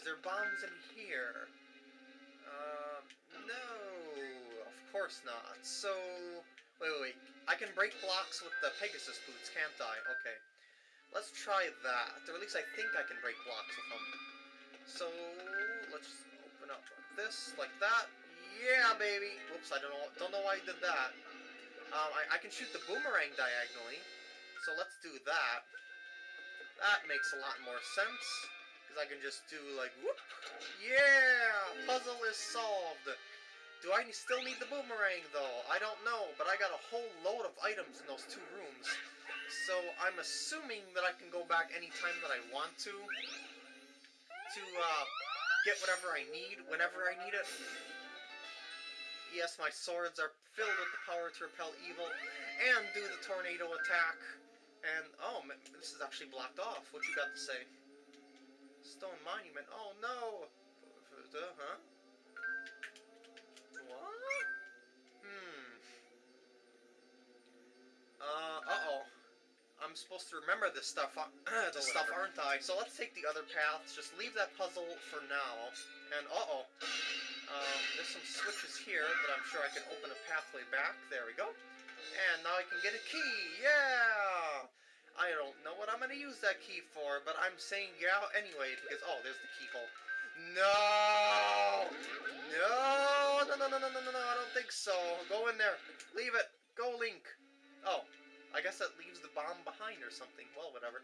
Is there bombs in here? Uh, no, of course not. So, wait, wait, wait. I can break blocks with the Pegasus boots, can't I? Okay. Let's try that. Or at least I think I can break blocks with them. So, let's open up this, like that. Yeah, baby! Whoops, I don't know, don't know why I did that. Um, I, I can shoot the boomerang diagonally. So let's do that. That makes a lot more sense. Because I can just do like, whoop! Yeah! Puzzle is solved! Do I still need the boomerang, though? I don't know, but I got a whole load of items in those two rooms. So I'm assuming that I can go back anytime that I want to. To, uh, get whatever I need, whenever I need it. Yes, my swords are filled with the power to repel evil and do the tornado attack. And, oh, this is actually blocked off. What you got to say? Stone Monument. Oh, no! Uh, huh? What? Hmm. Uh, uh-oh. I'm supposed to remember this stuff, uh, this stuff, aren't I? So let's take the other paths. Just leave that puzzle for now. And, uh-oh. Um, there's some switches here that I'm sure I can open a pathway back. There we go. And now I can get a key! Yeah! I'm going to use that key for, but I'm saying yeah anyway, because... Oh, there's the keyhole. No! No! No, no, no, no, no, no, no, I don't think so. Go in there. Leave it. Go, Link. Oh, I guess that leaves the bomb behind or something. Well, whatever.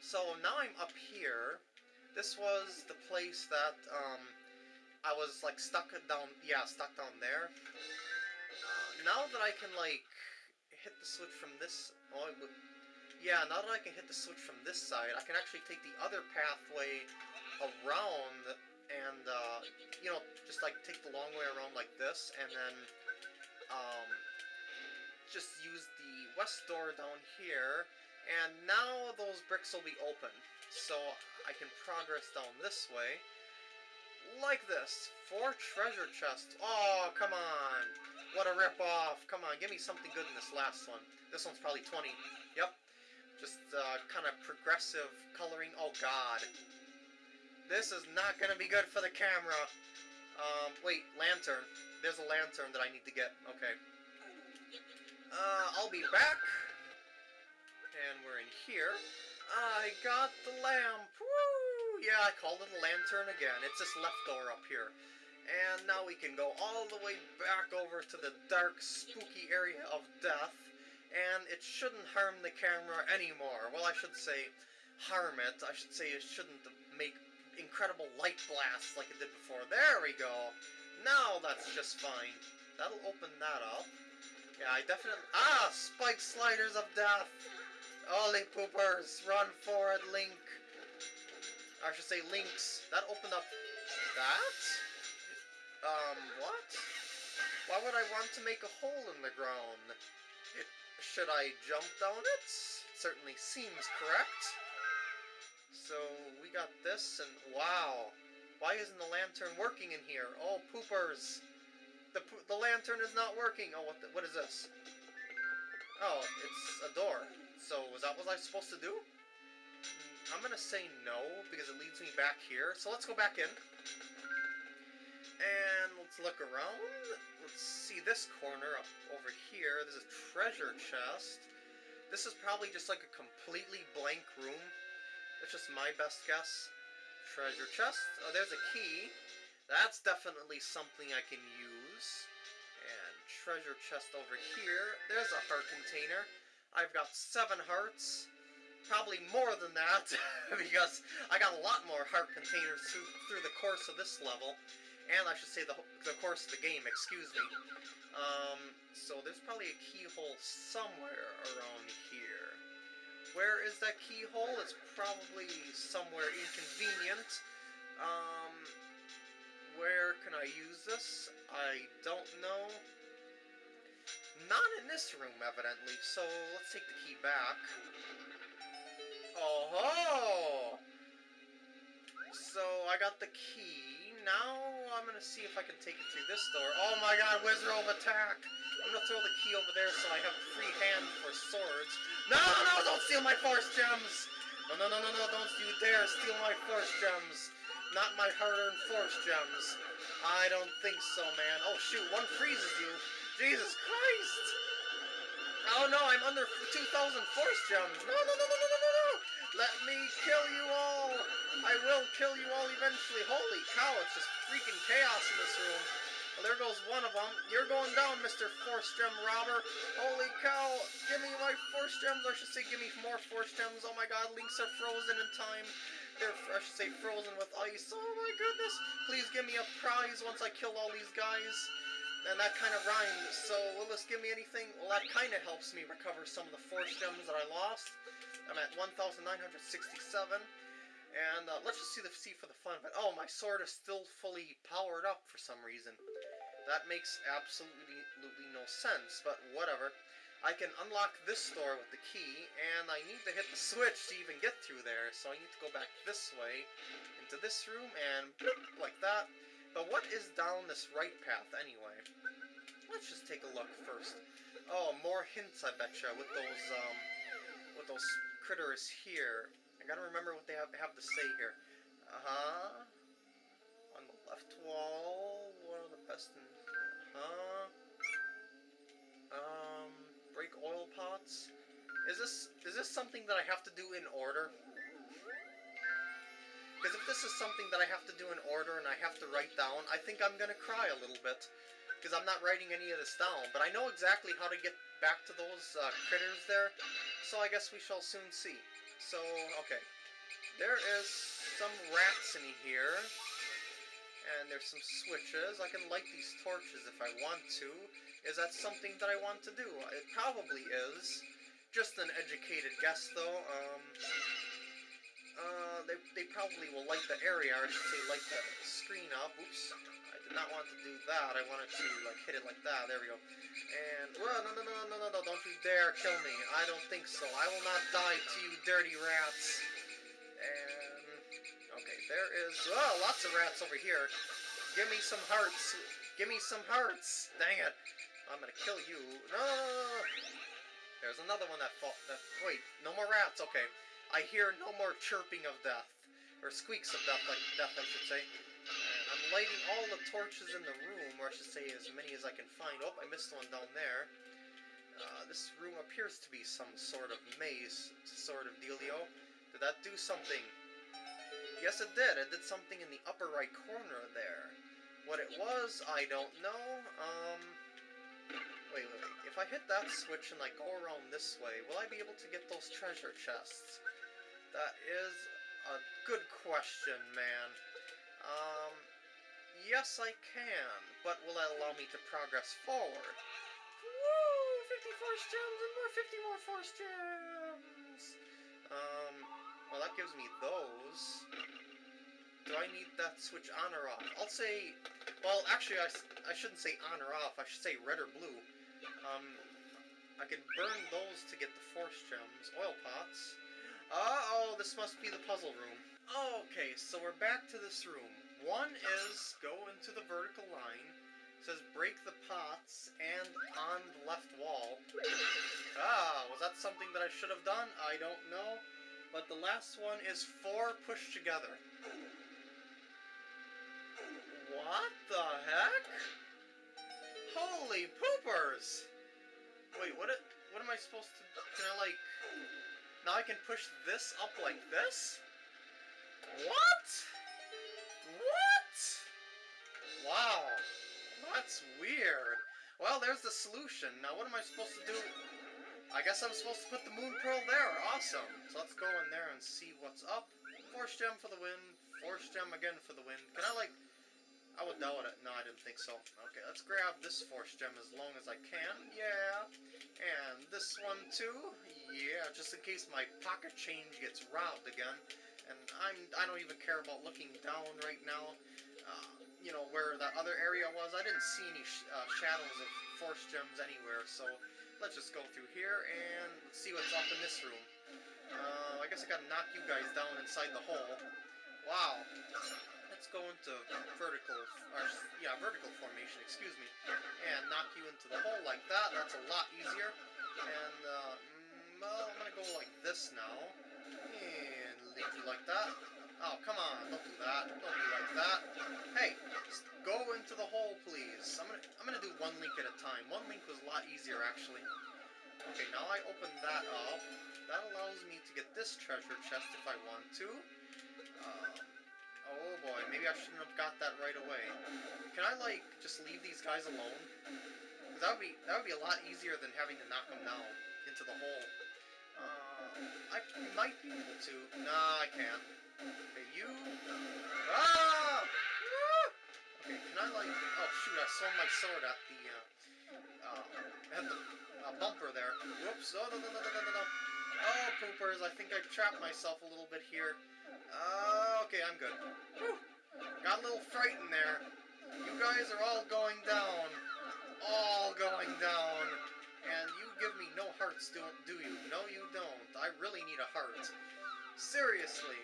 So, now I'm up here. This was the place that, um... I was, like, stuck down... Yeah, stuck down there now that I can, like, hit the switch from this... Oh, yeah, now that I can hit the switch from this side, I can actually take the other pathway around and, uh, you know, just, like, take the long way around like this, and then, um, just use the west door down here, and now those bricks will be open. So I can progress down this way, like this. Four treasure chests. Oh, come on. What a rip-off! Come on, give me something good in this last one. This one's probably 20. Yep. Just uh, kind of progressive coloring. Oh, God. This is not going to be good for the camera. Um, wait, lantern. There's a lantern that I need to get. Okay. Uh, I'll be back. And we're in here. I got the lamp. Woo! Yeah, I called it a lantern again. It's this left door up here. And now we can go all the way back over to the dark, spooky area of death, and it shouldn't harm the camera anymore. Well, I should say harm it. I should say it shouldn't make incredible light blasts like it did before. There we go! Now that's just fine. That'll open that up. Yeah, I definitely... Ah! Spike sliders of death! Holy poopers! Run for it, Link! I should say links. That opened up that? Um, what? Why would I want to make a hole in the ground? Should I jump down it? it? Certainly seems correct. So, we got this, and wow. Why isn't the lantern working in here? Oh, poopers. The, the lantern is not working. Oh, what, the, what is this? Oh, it's a door. So, was that what I was supposed to do? Hmm, I'm gonna say no, because it leads me back here. So let's go back in. And let's look around. Let's see this corner up over here. There's a treasure chest. This is probably just like a completely blank room. That's just my best guess. Treasure chest. Oh, there's a key. That's definitely something I can use. And treasure chest over here. There's a heart container. I've got seven hearts. Probably more than that, because I got a lot more heart containers through, through the course of this level and I should say the, the course of the game, excuse me. Um, so there's probably a keyhole somewhere around here. Where is that keyhole? It's probably somewhere inconvenient. Um, where can I use this? I don't know. Not in this room, evidently, so let's take the key back. Oh ho! So I got the key. Now I'm gonna see if I can take it through this door. Oh my god, Wizard of Attack! I'm gonna throw the key over there so I have a free hand for swords. No, no, don't steal my force gems! No, no, no, no, no, don't you dare steal my force gems. Not my hard-earned force gems. I don't think so, man. Oh, shoot, one freezes you. Jesus Christ! Oh, no, I'm under 2,000 force gems. No, no, no, no, no, no, no, no! Let me kill you all! I will kill you all eventually. Holy cow, it's just freaking chaos in this room. Well, there goes one of them. You're going down, Mr. Force Gem Robber. Holy cow. Give me my Force Gems. I should say give me more Force Gems. Oh my god, links are frozen in time. They're, I should say, frozen with ice. Oh my goodness. Please give me a prize once I kill all these guys. And that kind of rhymes. So, will this give me anything? Well, that kind of helps me recover some of the Force Gems that I lost. I'm at 1,967. And uh, let's just see the see for the fun of it. Oh, my sword is still fully powered up for some reason. That makes absolutely, absolutely no sense, but whatever. I can unlock this door with the key, and I need to hit the switch to even get through there, so I need to go back this way, into this room, and like that. But what is down this right path, anyway? Let's just take a look first. Oh, more hints, I betcha, with those, um, with those critters here. I gotta remember what they have, have to say here. Uh-huh. On the left wall, one of the best in... Uh-huh. Um, break oil pots. Is this, is this something that I have to do in order? Because if this is something that I have to do in order and I have to write down, I think I'm gonna cry a little bit. Because I'm not writing any of this down. But I know exactly how to get back to those uh, critters there. So I guess we shall soon see. So, okay. There is some rats in here. And there's some switches. I can light these torches if I want to. Is that something that I want to do? It probably is. Just an educated guess, though. Um, uh, they, they probably will light the area, or I should say light the screen up. Oops. I not want to do that. I wanted to, like, hit it like that. There we go. And, well, no, no, no, no, no, no, don't you dare kill me. I don't think so. I will not die to you dirty rats. And, okay, there is, oh, lots of rats over here. Give me some hearts. Give me some hearts. Dang it. I'm gonna kill you. No! There's another one that fought. That, wait, no more rats. Okay. I hear no more chirping of death. Or squeaks of death, like death, I should say. Lighting all the torches in the room, or I should say as many as I can find. Oh, I missed one down there. Uh, this room appears to be some sort of maze sort of dealio. Did that do something? Yes, it did. It did something in the upper right corner there. What it was, I don't know. Um, wait, wait, wait. If I hit that switch and I go around this way, will I be able to get those treasure chests? That is a good question, man. Um, yes, I can, but will that allow me to progress forward? Woo! 50 force gems and more 50 more force gems! Um, well, that gives me those. Do I need that switch on or off? I'll say, well, actually, I, I shouldn't say on or off. I should say red or blue. Um, I can burn those to get the force gems. Oil pots. Uh-oh, this must be the puzzle room. Okay, so we're back to this room. One is go into the vertical line. It says break the pots and on the left wall. Ah, was that something that I should have done? I don't know. But the last one is four pushed together. What the heck? Holy poopers! Wait, what? What am I supposed to? Can I like? Now I can push this up like this? What? What? Wow. That's weird. Well, there's the solution. Now what am I supposed to do? I guess I'm supposed to put the moon pearl there. Awesome. So let's go in there and see what's up. Force gem for the win. Force gem again for the win. Can I like... I would doubt it. No, I didn't think so. Okay, let's grab this force gem as long as I can. Yeah. And this one too. Yeah, just in case my pocket change gets robbed again. And I'm, I don't even care about looking down right now. Uh, you know, where that other area was, I didn't see any sh uh, shadows of force gems anywhere. So let's just go through here and see what's up in this room. Uh, I guess I gotta knock you guys down inside the hole. Wow let's go into vertical, or, yeah, vertical formation, excuse me, and knock you into the hole like that. That's a lot easier. And, uh, mm, well, I'm gonna go like this now. Need you like that. Oh, come on, don't do that. Don't be like that. Hey, go into the hole, please. I'm gonna, I'm gonna do one link at a time. One link was a lot easier, actually. Okay, now I open that up. That allows me to get this treasure chest if I want to. Uh, oh boy, maybe I shouldn't have got that right away. Can I, like, just leave these guys alone? That would be, that would be a lot easier than having to knock them down into the hole. I might be able to. Nah, I can't. Okay, you. Ah! Okay, can I like? Oh shoot! I swung my sword at the. Uh, uh, at the uh, bumper there. Whoops! Oh no no no no no no no! Oh poopers! I think I trapped myself a little bit here. Uh, okay, I'm good. Whew. Got a little frightened there. You guys are all going down. All going down. And you give me no hearts, don't do you? No, you don't. I really need a heart. Seriously.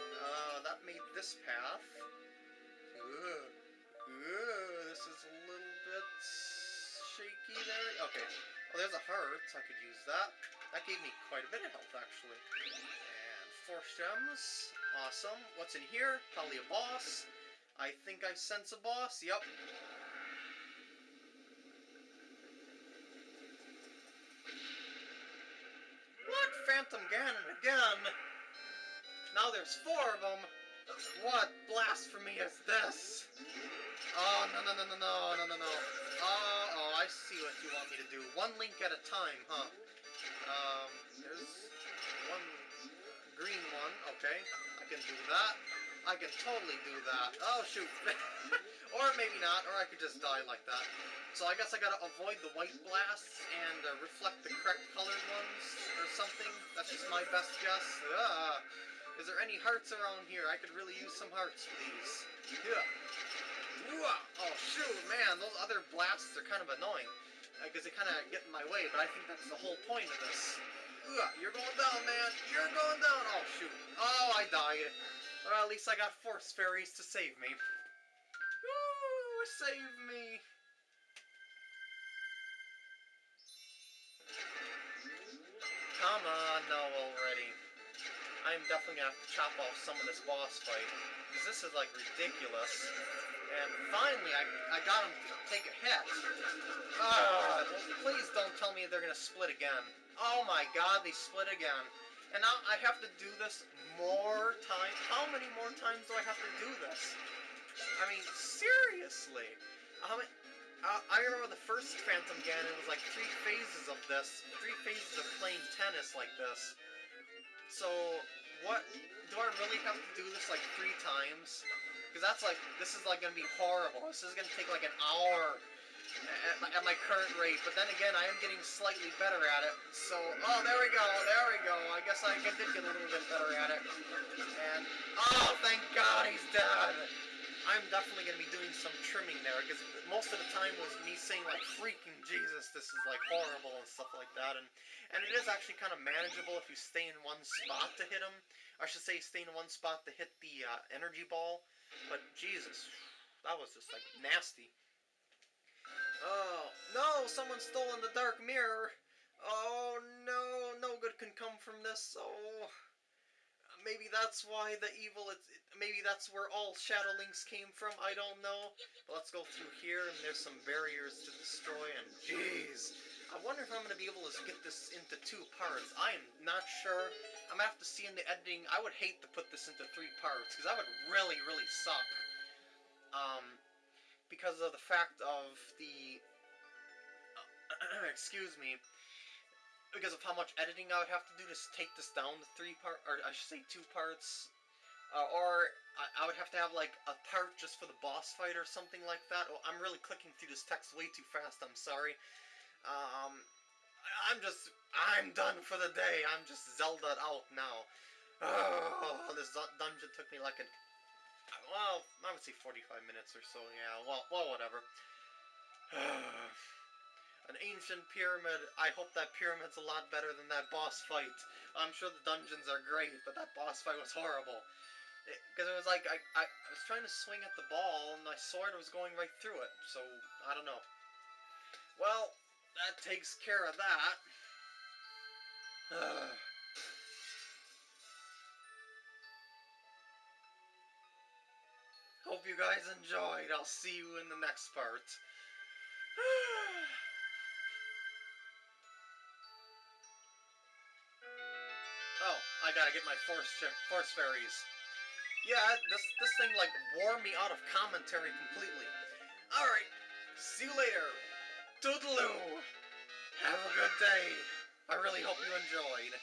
Uh, that made this path. Ooh. Ooh, this is a little bit shaky there. Okay. Oh, there's a heart. I could use that. That gave me quite a bit of health, actually. And four gems. Awesome. What's in here? Probably a boss. I think I sense a boss. Yep. There's four of them. What blasphemy is this? Oh, no, no, no, no, no, no, no, no. Oh, oh, I see what you want me to do. One link at a time, huh? Um, there's one green one. Okay, I can do that. I can totally do that. Oh, shoot. or maybe not, or I could just die like that. So I guess I gotta avoid the white blasts and uh, reflect the correct colored ones or something. That's just my best guess. Ah. Is there any hearts around here? I could really use some hearts, please. Yeah. Oh, shoot, man, those other blasts are kind of annoying. Uh, because they kind of get in my way, but I think that's the whole point of this. You're going down, man. You're going down. Oh, shoot. Oh, I died. Well, at least I got force fairies to save me. Save me! Come on, no already. I'm definitely gonna have to chop off some of this boss fight. Because this is, like, ridiculous. And finally, I, I got him to take a hit. Ah, please don't tell me they're gonna split again. Oh my god, they split again. And now I have to do this more times. How many more times do I have to do this? I mean, seriously. Many, uh, I remember the first Phantom Ganon it was like three phases of this. Three phases of playing tennis like this. So, what, do I really have to do this like three times? Because that's like, this is like going to be horrible. This is going to take like an hour at my, at my, current rate. But then again, I am getting slightly better at it. So, oh, there we go, there we go. I guess I did get a little bit better at it. And, oh, thank God he's dead. I'm definitely going to be doing some trimming there, because most of the time was me saying, like, freaking Jesus, this is, like, horrible and stuff like that, and, and it is actually kind of manageable if you stay in one spot to hit him. I should say stay in one spot to hit the uh, energy ball, but Jesus, that was just, like, nasty. Oh, no, someone's stolen the dark mirror. Oh, no, no good can come from this, oh maybe that's why the evil, it, maybe that's where all Shadow Links came from, I don't know. But let's go through here, and there's some barriers to destroy, and jeez. I wonder if I'm going to be able to get this into two parts. I am not sure. I'm going to have to see in the editing. I would hate to put this into three parts, because that would really, really suck. Um, because of the fact of the... Uh, excuse me because of how much editing I would have to do to take this down to three part, or I should say two parts, uh, or I, I, would have to have like a part just for the boss fight or something like that. Oh, I'm really clicking through this text way too fast. I'm sorry. Um, I'm just, I'm done for the day. I'm just Zelda out now. Oh, this dungeon took me like an, well, I would say 45 minutes or so. Yeah. Well, well, whatever. An ancient pyramid. I hope that pyramid's a lot better than that boss fight. I'm sure the dungeons are great, but that boss fight was horrible. Because it, it, was like, I, I, I was trying to swing at the ball, and my sword was going right through it. So, I don't know. Well, that takes care of that. Hope you guys enjoyed. I'll see you in the next part. I gotta get my force force fairies. Yeah, this this thing like wore me out of commentary completely. All right, see you later. Toodaloo. Have a good day. I really hope you enjoyed.